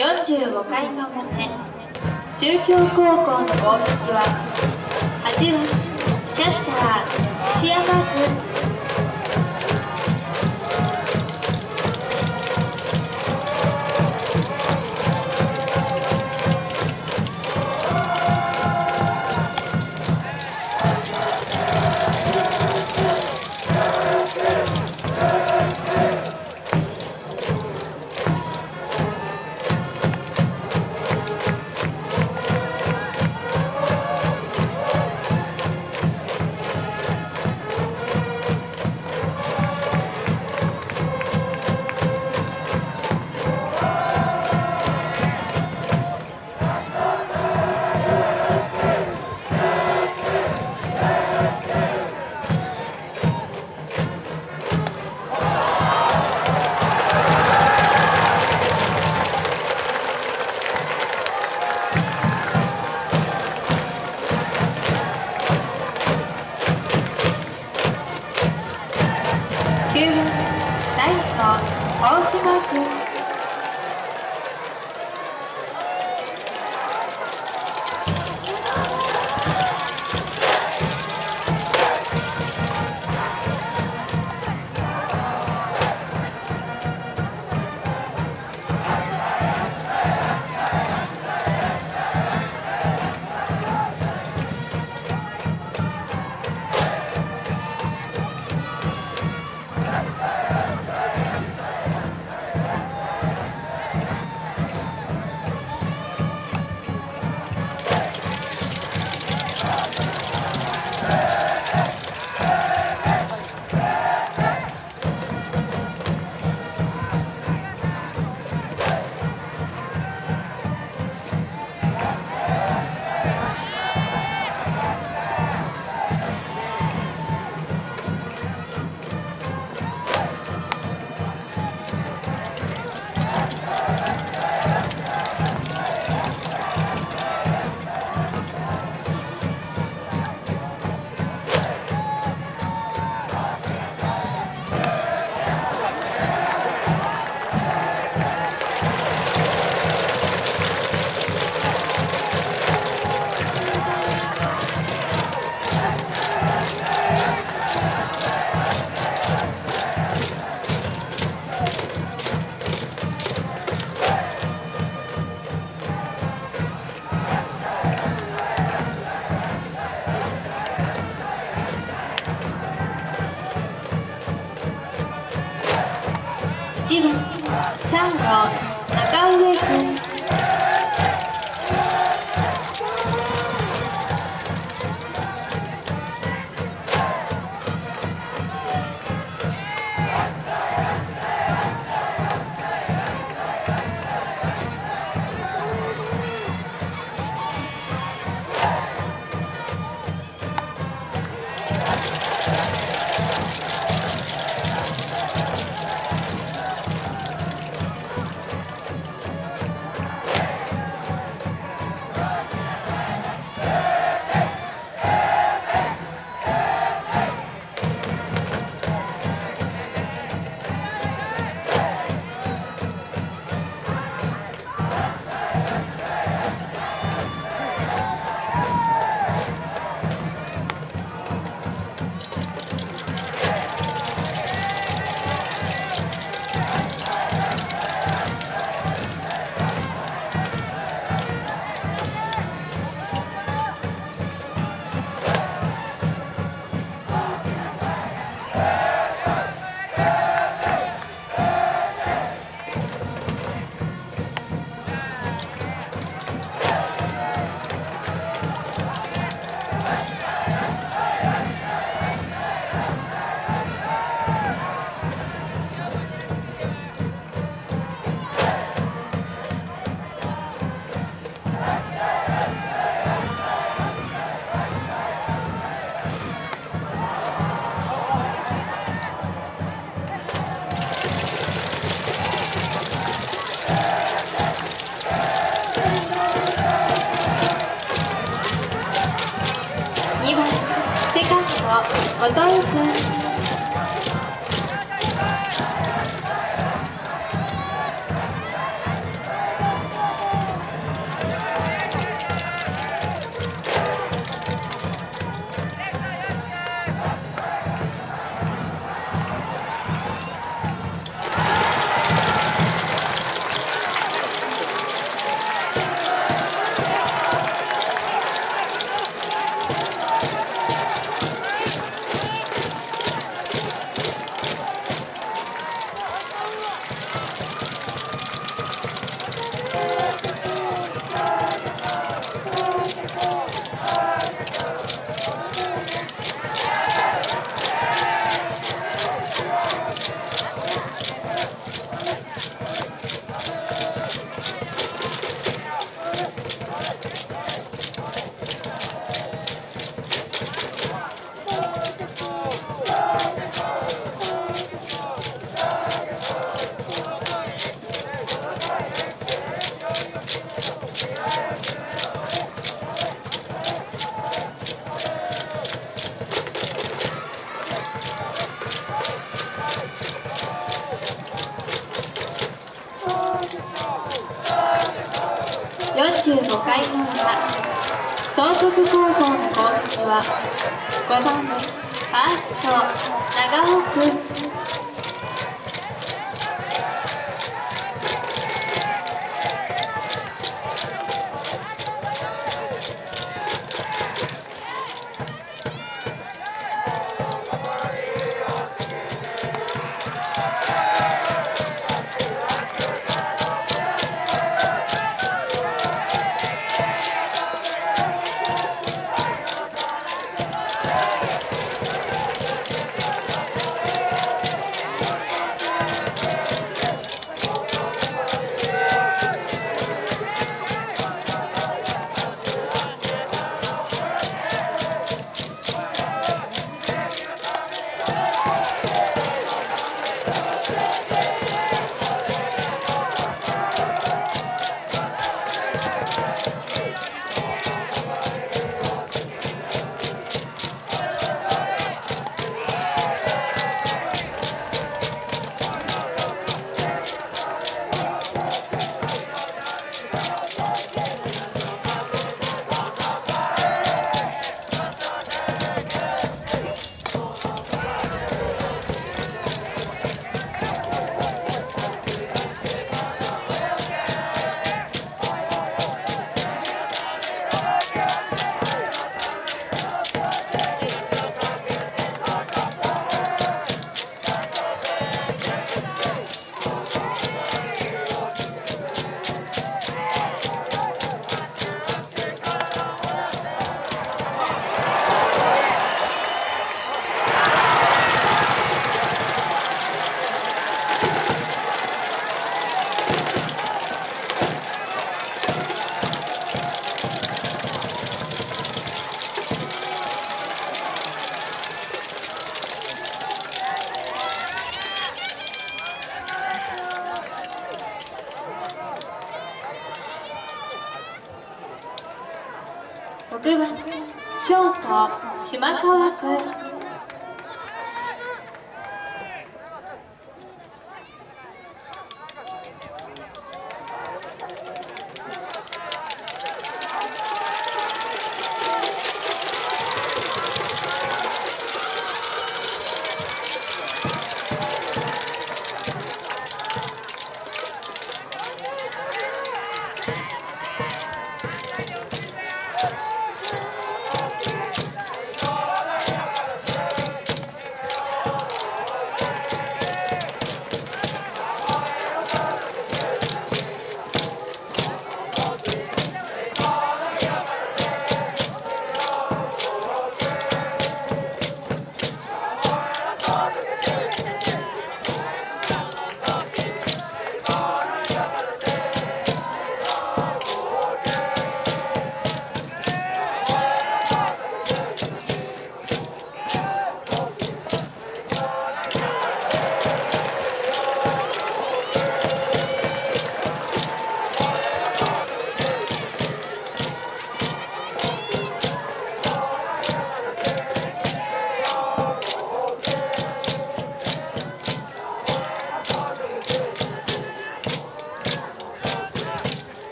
45回の表。中京高校の攻撃は8番キャッチャー西山君。カンド後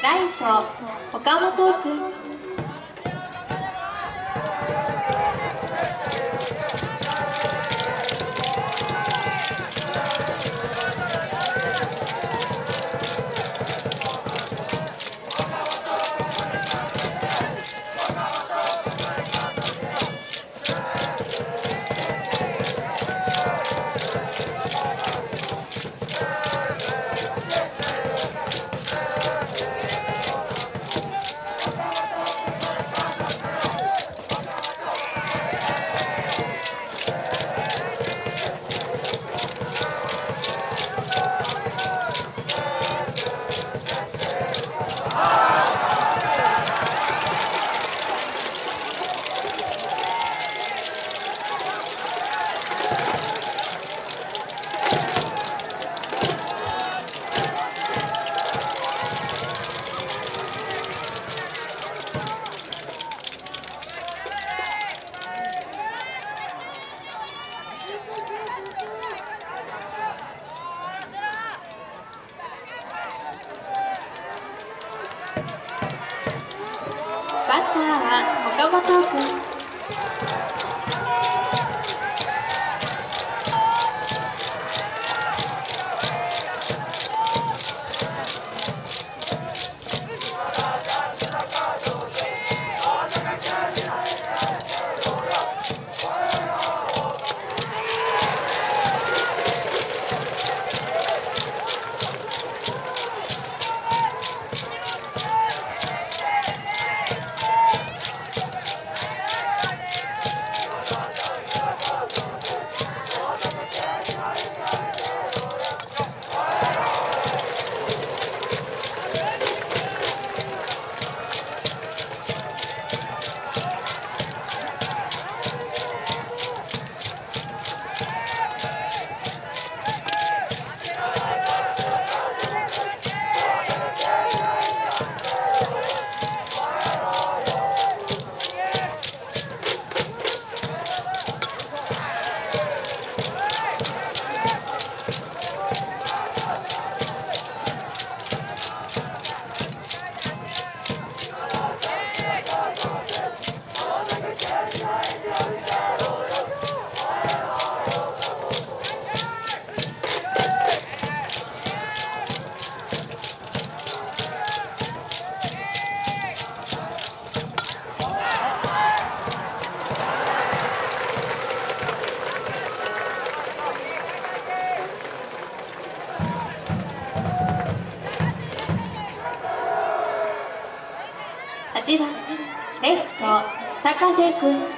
ライト岡本君ターは岡本君博士くん。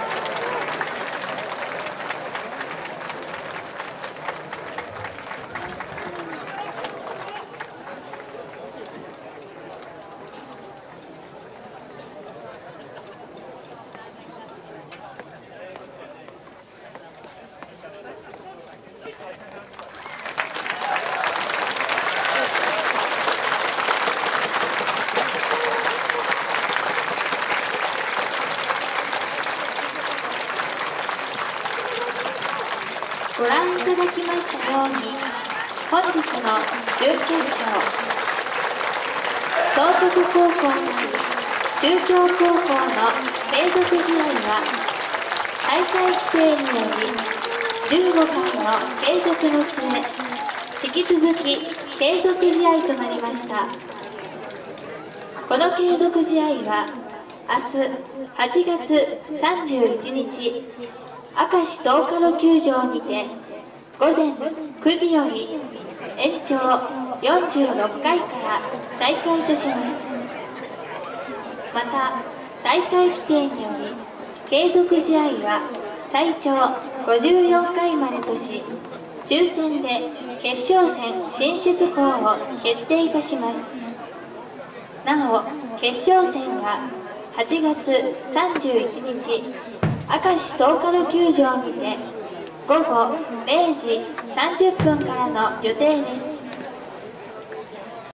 ご覧いただきましたように本日の準決勝総督高校対中京高校の継続試合は大会規定により15回の継続の末引き続き継続試合となりましたこの継続試合は明日8月31日明石東カロ球場にて午前9時より延長46回から再開いたします。また大会規定により継続試合は最長54回までとし抽選で決勝戦進出校を決定いたします。なお決勝戦は8月31日明石東カル球場にて午後0時30分からの予定です。